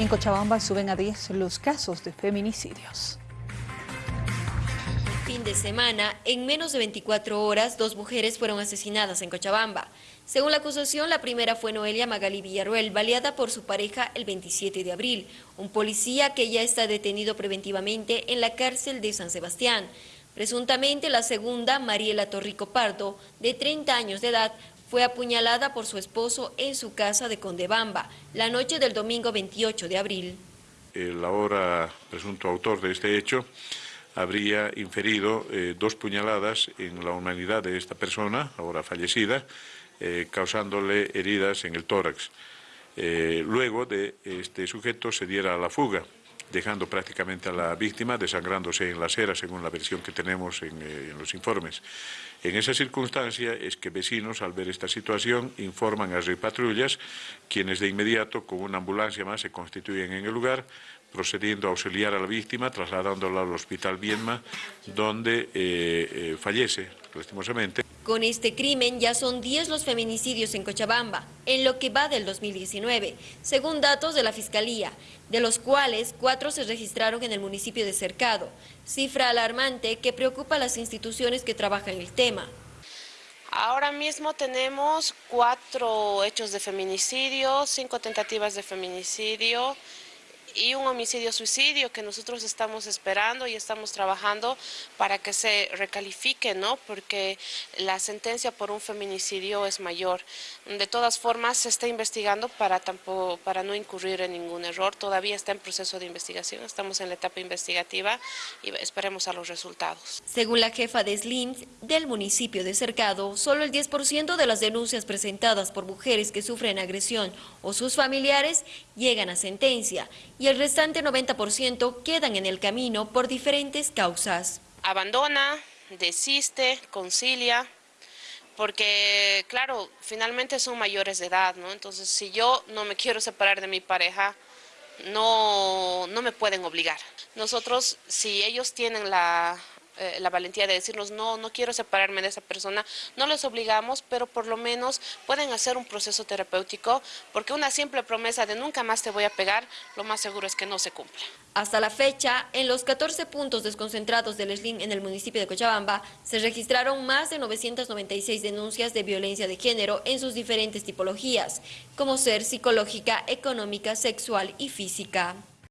En Cochabamba suben a 10 los casos de feminicidios. Fin de semana, en menos de 24 horas, dos mujeres fueron asesinadas en Cochabamba. Según la acusación, la primera fue Noelia Magali Villarruel, baleada por su pareja el 27 de abril, un policía que ya está detenido preventivamente en la cárcel de San Sebastián. Presuntamente la segunda, Mariela Torrico Pardo, de 30 años de edad, fue apuñalada por su esposo en su casa de Condebamba, la noche del domingo 28 de abril. El ahora presunto autor de este hecho habría inferido eh, dos puñaladas en la humanidad de esta persona, ahora fallecida, eh, causándole heridas en el tórax. Eh, luego de este sujeto se diera a la fuga dejando prácticamente a la víctima desangrándose en la acera, según la versión que tenemos en, eh, los informes. En esa circunstancia es que vecinos, al ver esta situación, informan a patrullas, quienes de inmediato, con una ambulancia más, se constituyen en el lugar, procediendo a auxiliar a la víctima, trasladándola al hospital Vienma, donde eh, eh, fallece, lastimosamente. Con este crimen ya son 10 los feminicidios en Cochabamba, en lo que va del 2019, según datos de la Fiscalía, de los cuales cuatro se registraron en el municipio de Cercado, cifra alarmante que preocupa a las instituciones que trabajan el tema. Ahora mismo tenemos cuatro hechos de feminicidio, cinco tentativas de feminicidio, y un homicidio-suicidio que nosotros estamos esperando y estamos trabajando para que se recalifique, ¿no? Porque la sentencia por un feminicidio es mayor. De todas formas, se está investigando para, tampoco, para no incurrir en ningún error. Todavía está en proceso de investigación, estamos en la etapa investigativa y esperemos a los resultados. Según la jefa de SLIN del municipio de Cercado, solo el 10% de las denuncias presentadas por mujeres que sufren agresión o sus familiares llegan a sentencia y el restante 90% quedan en el camino por diferentes causas. Abandona, desiste, concilia, porque claro, finalmente son mayores de edad, ¿no? Entonces, si yo no me quiero separar de mi pareja, no, no me pueden obligar. Nosotros, si ellos tienen la eh, la valentía de decirnos, no, no quiero separarme de esa persona, no les obligamos, pero por lo menos pueden hacer un proceso terapéutico, porque una simple promesa de nunca más te voy a pegar, lo más seguro es que no se cumpla. Hasta la fecha, en los 14 puntos desconcentrados del SLIN en el municipio de Cochabamba, se registraron más de 996 denuncias de violencia de género en sus diferentes tipologías, como ser psicológica, económica, sexual y física.